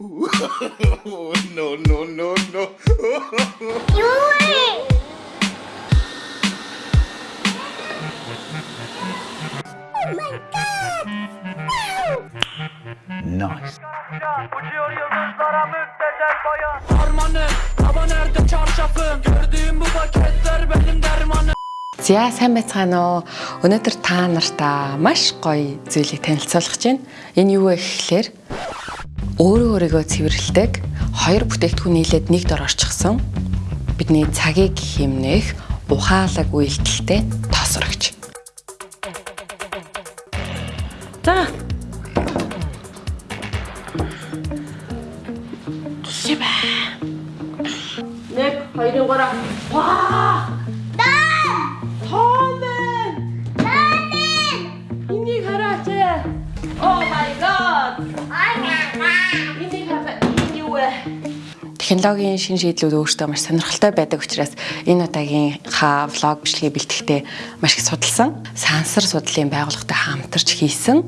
no, no, no, no. nice. Uçuyor yıldızlara müptezel bayan Harmanım hava nerede çarşafım Gördüğüm bu paketler benim dermanım За сайн байцгаана уу. Өнөөдөр та нартай маш гоё зүйлийг танилцуулах гэж байна. Энэ юу вэ гэхлээр өөрөө өөрийгөө цэвэрлдэг хоёр бүтээгдэхүүн нийлээд нэгд орчихсон бидний цагийг хэмнэх ухаалаг үйлдэлтэй тоосрогч. Технологийн шин шийдлүүд өөртөө маш сонирхолтой байдаг учраас энэ удаагийнхаа влог бичлэгийг бэлтгэхдээ маш их судалсан. Сансар судлалын байгууллагатай хамтарч хийсэн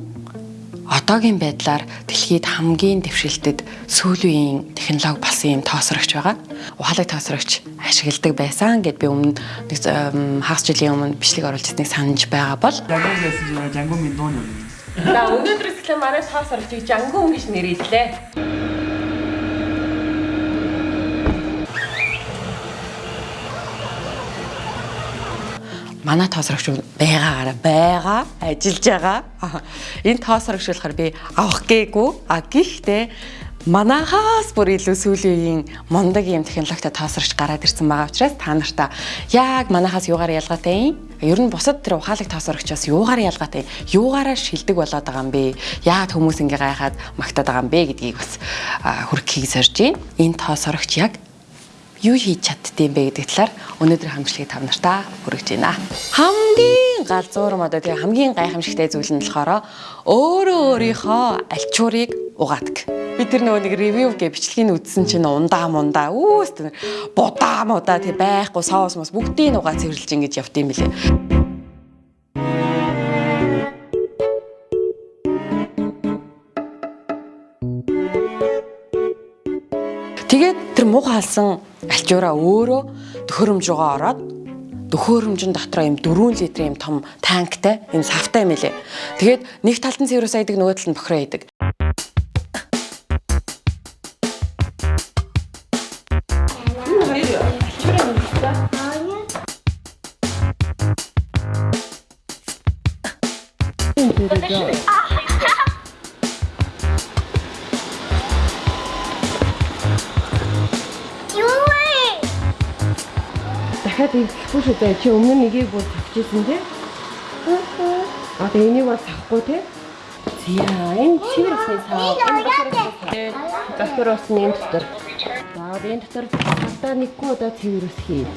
одоогийн байдлаар дэлхийд хамгийн дэвшилтэд сүүлийн технологи болсон юм тоосрогч байгаа. Ухаалаг тоосрогч ашигладаг байсан гэд би өмнө нэг хагас жилийн өмнө бичлэг оруулж ирснийг санаж байгаа бол минь дууны юм. За өнөөдрөөс эхлээ манай тоосрогчийг жангун гэж нэрэллээ. Манай тоосрогч байгаагаар байгаа ажиллаж байгаа. Энэ тоосрогч болохоор би авах гээгүй. А гэхдээ манахаас бүр илүү сүүлийн мундаг юм технологитой тоосрогч гараад ирсэн байгаа учраас та нартай яг манахаас юугаар ялгаатай юм? Ер нь бусад тэр ухаалаг тоосрогчоос юугаар ялгаатай? Юугаараа шилдэг болоод байгаа юм бэ? Яагаад хүмүүс ингэ гайхаад магтаад байгаа юм бэ гэдгийг бас хүргэхийг зорж байна. Энэ тоосрогч яг юу хийж чаддсан бэ гэдэг талаар өнөөдөр хамжлагыг тав нартаа хүргэж байна. Хамгийн галзуурм одоо тэгээ хамгийн гайхамшигтай зүйл нь болохоор өөрөө өөрийнхөө альчуурыг угаадаг. Би тэр нөгөө нэг ревю гэ бичлэгийг үзсэн чинь ундаа мундаа үүс тэр будаа мудаа тэг байхгүй соос мос бүгдийг угаа цэвэрлж ингэж явт юм билээ. Муухай халсан альчуураа өөрөө төхөөрөмж рүүгээ ороод төхөөрөмжн дотроо юм 4 литрийн юм том танктай энэ савтай юм элэ. Тэгээд нэг талд нь цэврээс айдаг нөгөө талд нь бохироо идэг. Ирэхгүй шүү дээ. Чи өмнө нь нэгийг бүр тавьчихсан тий? Аа тэгээ энийг бол сахгүй тий? За энэ чивэр усны сав. Энэ доктор усны энэ дотор. За энэ дотор хатаа нэггүй удаа цэвэр ус хий.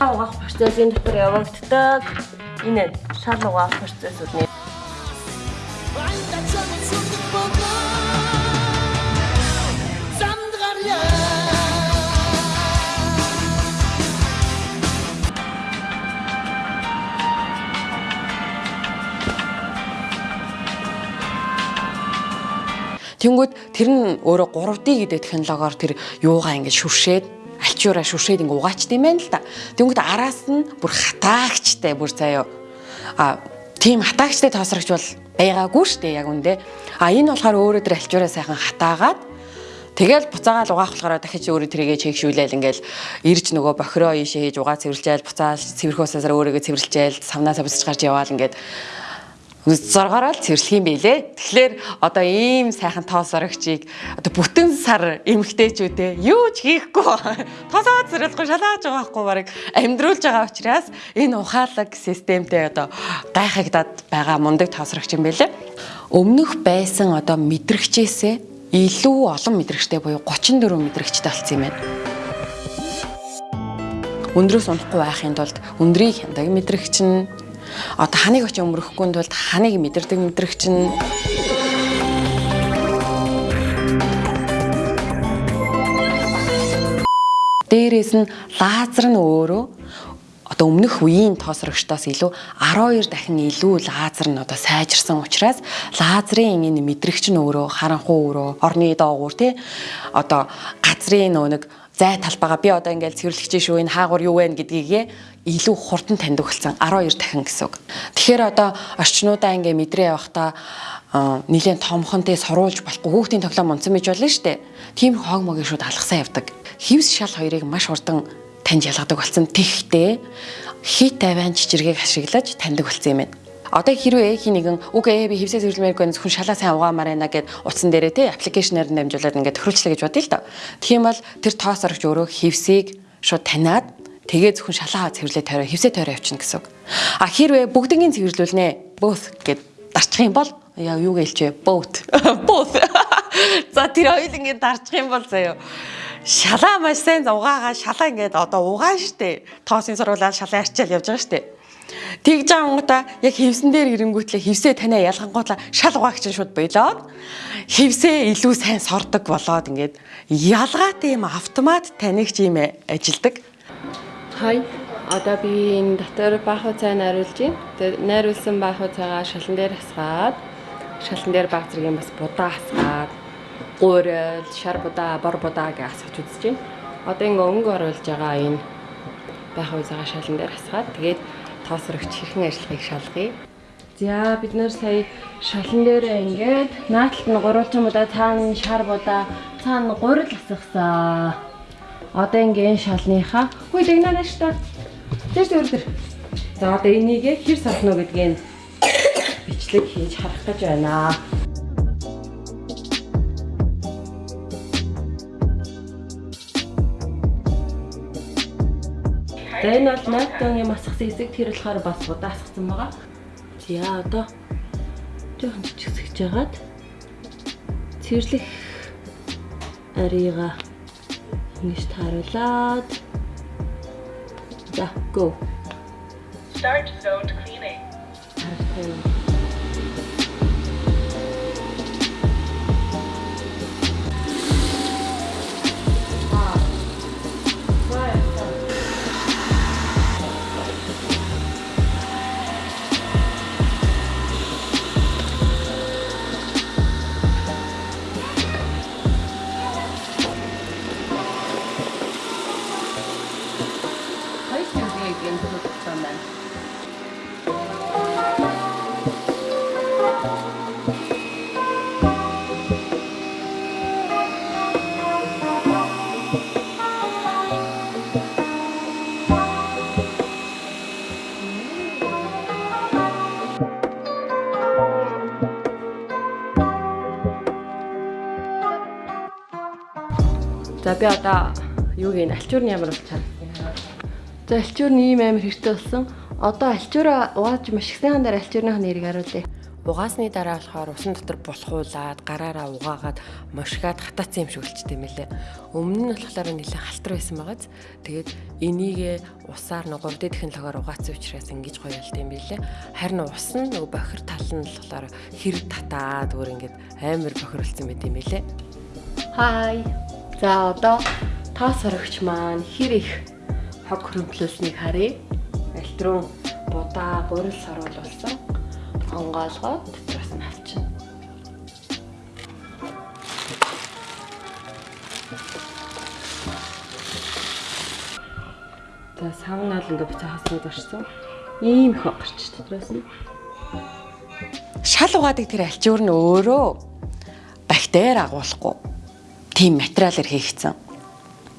Угаах процесс энэ дотор явагддаг. Энэ шал угаах процессүүд нэ. Тэнгүүд тэр нь өөрөө 3D гэдэг технологиор тэр юугаа ингэж шүршээд альчуураа шүршээд ингэ угаачд юм байна л да. Тэнгүүд араас нь бүр хатаагчтай бүр заяа. А тийм хатаагчтай тоосрогч бол байгаагүй штэ яг үндэ. А энэ болохоор өөрөө тэр альчуураа сайхан хатаагаад Тэгэл буцаагаал угаах болохоор дахиж өөрөө тэрийгэ чекшүүлээл ингээл ирж нөгөө бохироо ийшээ хийж угаа цэвэрлжээл буцаал цэвэрх усаараа өөрийгөө цэвэрлжээл савнасаа буцаж гарч яваал ингээд зоргороо л цэвэрлэх юм билэ. Тэгэхээр одоо ийм сайхан тоос орогчийг одоо бүтэн сар эмгтээчүүдээ юу ч хийхгүй тоосоо цэвэрлэхгүй шалгааж байгаа байхгүй барыг амьдруулж байгаа учраас энэ ухаалаг системтэй одоо гайхагдаад байгаа мундаг тоос орогч юм билэ. Өмнөх байсан одоо мэдрэгчээсээ илүү олон мэдрэгчтэй буюу 34 мэдрэгчтэй болсон юм байна. Өндрөөс унахгүй байхын тулд өндрийг хяндаг мэдрэгч нь одоо ханыг очиж өмөрөхгүй тулд ханыг мэдэрдэг мэдрэгч нь Дээрээс нь лазер нь өөрөө одоо өмнөх үеийн тоосрогчдоос илүү 12 дахин илүү лазер нь одоо сайжирсан учраас лазерын энэ мэдрэгч нь өөрөө харанхуй өөрөө орны доогуур тий одоо газрын нөө нэг зай талбайгаа би одоо ингээл цэвэрлэгч шүү энэ хаагур юу вэ гэдгийг илүү хурдан таньдаг болсон 12 дахин гэсэн үг. Тэгэхээр одоо орчнуудаа ингээ мэдрээ явахдаа нэлээд томхонтэй соруулж болохгүй хүүхдийн тоглоом унцсан байж болно шүү дээ. Тийм хоог могийн шууд алгасаа явдаг. Хивс шал хоёрыг маш хурдан таньж ялгадаг болсон. Тэгтээ хит тавиан чичиргээг ашиглаж таньдаг болсон юм байна. Одоо хэрвээ эхий нэгэн үгүй би хевсээ зөвлөмээргүй зөвхөн шалаа сайн угаамаар байна гэд утсан дээрээ те аппликейшнээр дамжуулаад ингээд тохируулчлаа гэж бодъё л доо. Тийм бол тэр тоос орогч өөрөө хевсийг шууд таниад тэгээ зөвхөн шалаа цэвэрлээ тойроо хевсээ тойроо явчихна гэсэн үг. А хэрвээ бүгднийг цэвэрлүүлнэ both гэд дарчих юм бол яа юу гэлчээ both. Both. За тэр хоёул ингээд дарчих юм бол заяа шалаа маш сайн угаагаа шалаа ингээд одоо угаан штэ. Тоосын сургуулаад шалаа арчаал явж байгаа штэ Тэгж ангуудаа яг хевсэн дээр ирэнгүүтлээ хевсээ танаа ялгангуудлаа шал угаагч нь шууд болоод хевсээ илүү сайн сордог болоод ингээд ялгаатай юм автомат танигч юм ажилдаг. Хай. Одоо би энэ дотор бааху цай найруулж байна. Тэгээд найруулсан бааху цайгаа шалан дээр хасгаад шалан дээр баг зэргийн бас будаа хасгаад гуурал, шар будаа, бор будаа гэж асгаж үзэж байна. Одоо ингээ өнгө оруулж байгаа энэ бааху цайгаа шалан дээр хасгаад тэгээд тоосрогч хэрхэн ажиллахыг шалгая. За бид нэр сая шалан дээрээ ингээд нааталт нь гурвалжин будаа цаана шар будаа цаана гурил асгасан. Одоо ингээд шалныхаа хүй дэгнаа штэ. Тэрс өрдөр. За одоо энийг хэр сархно гэдгийг бичлэг хийж харах гэж байна. За энэ бол найтон юм асгасан хэсэг тэр болохоор бас удаа асгасан байгаа. За одоо жоохон жижигсэж жагаад цэвэрлэх арийга ингэж тааруулаад за go Start zone cleaning. За би одоо юуг ин альчуурны ямар болж чад. За альчуур нь ийм амар хэрэгтэй болсон. Одоо альчуураа угааж маш их сайхан дараа альчуурных нэрийг харуулъя. Угаасны дараа болохоор усан дотор булхуулаад гараараа угаагаад мошгаад хатаацсан юм шиг болчтой юм лээ. Өмнө нь болохоор нэлээд халтар байсан байгааз. Тэгээд энийг усаар нэг 3 дэдхэн логоор угаацсан учраас ингэж гоё болт юм билээ. Харин ус нь нөгөө бохир тал нь болохоор хэр татаад өөр ингэж амар бохирлцсан байт юм билээ. Хай. За одоо тоос хоригч маань хэр их хог хөрөмтлүүлснийг харъя. Элтрон будаа гурил саруулсан. Онгоолгоод дотроос нь авчна. За савнаал ингээ буцаа хаснууд орсон. Ийм их гарч дотроос нь. Шал угаадаг тэр альчуур нь өөрөө бактери агуулахгүй тийм материалаар хийгдсэн.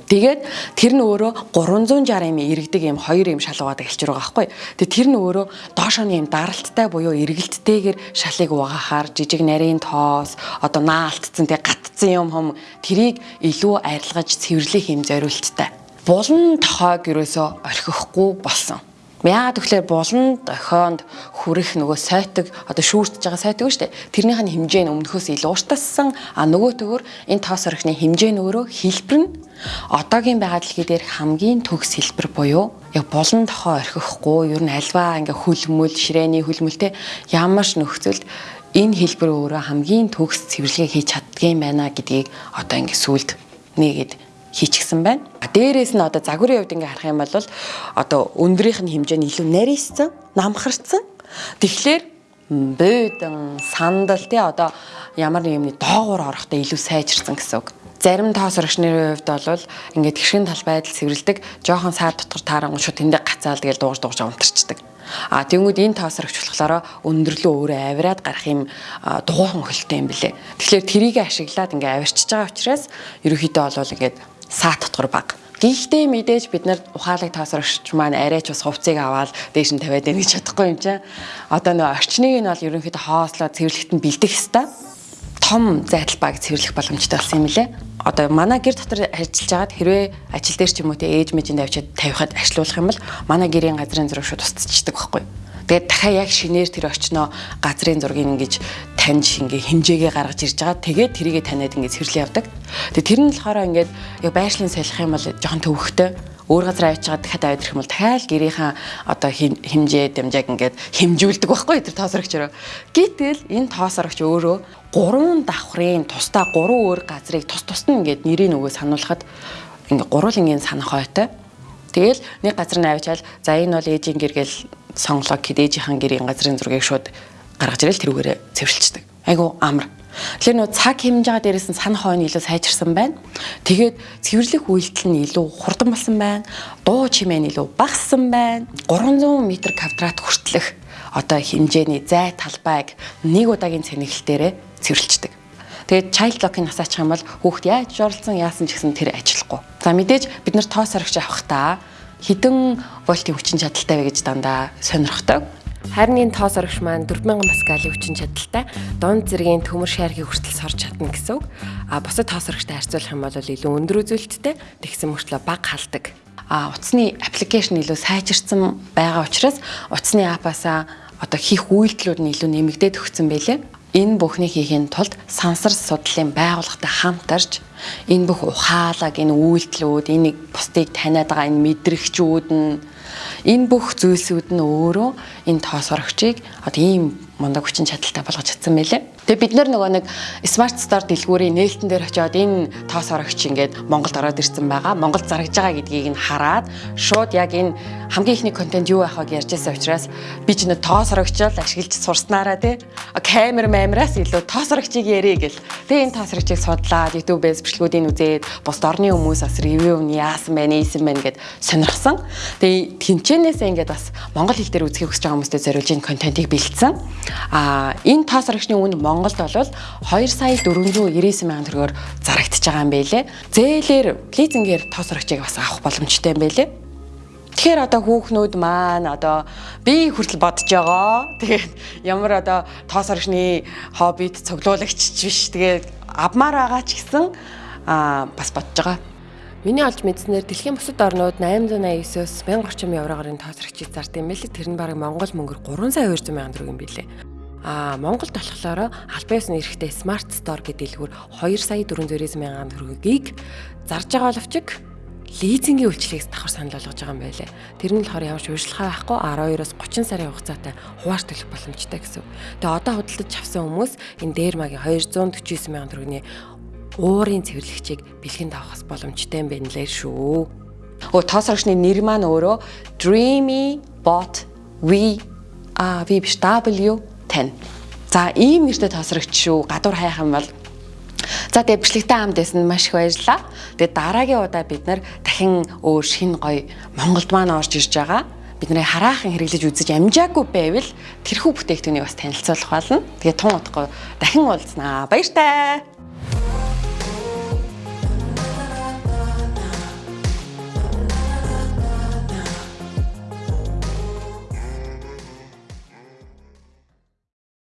Тэгээд тэр нь өөрөө 360 юм иргэдэг юм хоёр юм шал угаадаг альчуур байгаа байхгүй. Тэгээд тэр нь өөрөө доошооны юм даралттай буюу эргэлттэйгээр шалыг угаахаар жижиг нарийн тоос одоо наалтцсан тэг гатцсан юм хом тэрийг илүү арилгаж цэвэрлэх юм зориулттай. Булан тохойг ерөөсөө орхихгүй болсон. Яагаад тэгэхээр булан дохионд хүрэх нөгөө сайтаг одоо шүүртж байгаа сайтаг шүү дээ. Тэрнийх нь хэмжээ нь өмнөхөөс илүү уртассан. А нөгөө төгөр энэ тоос орхины хэмжээ нь өөрөө хэлбэр нь одоогийн байгаль дэлхий дээр хамгийн төгс хэлбэр буюу яг булан дохоо орхихгүй ер нь альваа ингээ хүлмөл ширээний хүлмөлтэй ямар ч нөхцөлд энэ хэлбэр өөрөө хамгийн төгс цэвэрлэгээ хийж чаддгийм байна гэдгийг одоо ингээ сүлд нэгэд хийчихсэн байна. Дээрээс нь одоо загварын хувьд ингээ харах юм бол одоо өндрийнх нь хэмжээ нь илүү нарийсан, намхарцсан. Тэгэхээр бөөдөн, сандал тий одоо ямар нэг юмны доогуур орохдоо илүү сайжирсан гэсэн үг. Зарим тоос орогчны хувьд бол ингээд гэршин тал байдал цэвэрлдэг, жоохон саад дотор таарангуй шууд тэндээ гацаал тэгэл дуугаж дуугаж унтарчдаг. А тэнгууд энэ тоос орогч болохоор өндөрлөө өөрөө авираад гарах юм дугуйхан хөлтэй юм блэ. Тэгэхээр трийг ашиглаад ингээ авирчиж байгаа учраас ерөөхдөө бол ингээд саад дотор баг. Гэхдээ мэдээж бид нар ухаалаг таасрагч маань арайч бас хувцыг аваад дээш нь тавиад байна гэж чадахгүй юм чинь. Одоо нөө орчныг нь бол ерөнхийдөө хоослоо цэвэрлэхэд нь бэлдэх хэвээр том зайдал баг цэвэрлэх боломжтой болсон юм лээ. Одоо манай гэр дотор ажиллаж байгаад хэрвээ ажил дээр ч юм уу те ээж мэжинд авчиад тавихад ажилуулах юм бол манай гэрийн газрын зураг шууд устцчихдаг байхгүй юу? Тэгээд дахиад яг шинээр тэр очноо газрын зургийг ингэж таньж ингээ хэмжээгээ гаргаж ирж байгаа. Тэгээд тэрийгэ таниад ингээ цэвэрлэн явдаг. Тэгээд тэр нь болохоор ингээд яг байшлын солих юм бол жоохон төвөгтэй өөр газар авч байгаа дахиад аваад ирэх юм бол дахиад гэрийнхаа одоо хэмжээ дамжааг ингээд хэмжүүлдэг байхгүй тэр тоосрогчороо. Гэтэл энэ тоосрогч өөрөө гурван давхрын тусдаа гурван өөр газрыг тус тусд нь ингээд нэрийг нөгөө сануулхад ингээд гурван ингийн санах ойтой. Тэгэл нэг газар нь авчаал за энэ бол ээжийн гэр гэл сонглоо гэд ээжийнхэн гэрийн газрын зургийг шууд гаргаж ирэл тэрүүгээрээ цэвэрлждэг. Айгу амар. Тэгэхээр нөө цаг байгаа дээрээс нь сан хойно илүү сайжирсан байна. Тэгээд цэвэрлэх үйлдэл нь илүү хурдан болсон байна. Дуу чимээ нь илүү багассан байна. 300 м квадрат хүртэлх одоо хэмжээний зай талбайг нэг удаагийн цэнэглэлтээрээ цэвэрлждэг. Тэгээд child lock-ыг насаачих юм бол хүүхд яаж журлцсан яасан ч гэсэн тэр ажиллахгүй. За мэдээж бид нар тоос орогч авах та хідэн вольтын хүчин чадалтай вэ гэж дандаа сонирхдог. Харин энэ тоос орогч маань 4000 паскалийн хүчин чадалтай дунд зэргийн төмөр шааргийг хүртэл сорж чадна гэсэн үг. А бусад тоос орогчтой харьцуулах юм бол илүү өндөр үзүүлэлттэй тэгсэн мөртлөө бага халдаг. А утасны аппликейшн илүү сайжирсан байгаа учраас утасны аппасаа одоо хийх үйлдэлүүд нь илүү нэмэгдээд өгсөн байлээ. Энэ бүхнийг хийхин тулд сансар судлалын байгууллагатай хамтарч энэ бүх ухаалаг, энэ үйлдэлүүд, энэ бусдыг таниад байгаа энэ мэдрэгчүүд нь энэ бүх зүйлсүүд нь өөрөө энэ тоос орогчийг одоо ийм мундаг хүчин чадалтай болгож чадсан байлээ. Тэгээ бид нар нөгөө нэг Smart Store дэлгүүрийн нээлтэн дээр очиод энэ тоос орогч ингээд Монголд ороод ирсэн байгаа. Монголд зарагдж байгаа гэдгийг нь хараад шууд яг энэ хамгийн ихний контент юу байх вэ ярьж байсан учраас би ч нэг тоос орогчол ашиглаж сурснараа тий камер мамраас илүү тоос орогчийг ярих гэл. Тэгээ энэ тоос орогчийг судлаад YouTube-ээс бичлэгүүдийг үзээд бус орны хүмүүс бас ревю нь яасан байна, ийсэн байна гэд сонирхсан. Тэгээ тэнчэнээсээ ингээд бас монгол хэл дээр үзхийг хүсэж байгаа хүмүүстээ зориулж энэ контентийг бэлдсэн. А энэ тоос орогчны үн Монголд бол 2 сая 499 мянган төгрөгөөр зарагдчихж байгаа юм байлээ. Зээлэр лизингээр тоос орогчийг бас авах боломжтой юм байлээ. Тэгэхээр одоо хүүхнүүд маань одоо би хүртэл бодож байгаа. Тэгээд ямар одоо тоос орогчны хоббит цуглуулагч биш. Тэгээд авмаар байгаа ч гэсэн а бас бодож байгаа. Миний олж мэдснээр дэлхийн бусад орнууд 889-өөс 1000 орчим еврогоор тоос орогчийг зардаг юм байлээ. Тэр нь бараг Монгол мөнгөөр 3 сая 200 мянган төгрөг юм билээ. А Монголд болохоор албан ёсны эрэхтэй Smart Store гэдэг дэлгүүр 2 сая 400 мянган төгрөгийг зарж байгаа боловч лизингийн үйлчлэгээс давхар санал болгож байгаа юм байлээ. Тэр нь болохоор ямар ч ууршилгаа байхгүй 12-оос 30 сарын хугацаатай хувааж төлөх боломжтой гэсэн. Тэгээ одоо худалдаж авсан хүмүүс энэ дээр магийн 249 мянган төгрөгийн уурын цэвэрлэгчийг бэлгэнд авахс боломжтой юм байна лээ шүү. Өө тоос орчны нэр маань өөрөө Dreamy Bot V а V W 10. За ийм нэртэй тоосрогч шүү. Гадуур хайх юм бол За тэгээ бичлэгтэй хамт байсан маш их баярлалаа. Тэгээ дараагийн удаа бид нар дахин өөр шин гоё Монголд маань орж ирж байгаа. Бидний хараахан хэрэглэж үзэж амжаагүй байвал тэрхүү бүтээгдэхүүнийг бас танилцуулах болно. Тэгээ тун утгагүй дахин уулзнаа. Баяр таа.